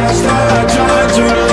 just a to.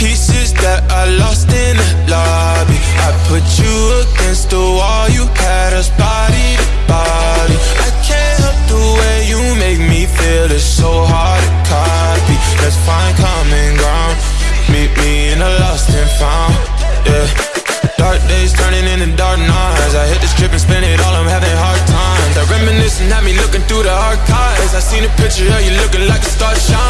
pieces that I lost in the lobby. I put you against the wall, you had us body to body. I can't help the way you make me feel, it's so hard to copy. Let's find common ground, meet me in the lost and found, yeah. Dark days turning into dark nights. I hit the trip and spin it all, I'm having hard times. I reminiscing, had me looking through the archives. I seen a picture of you looking like a star shine.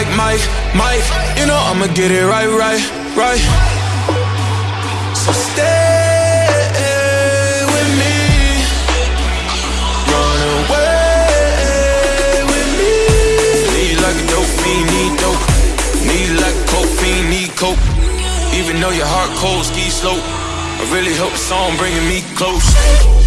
Like Mike, Mike. You know I'ma get it right, right, right. So stay with me. Run away with me. Need like a dope fiend, need dope. Need like a coke fiend, need coke. Even though your heart cold, ski slope. I really hope the song bringing me close.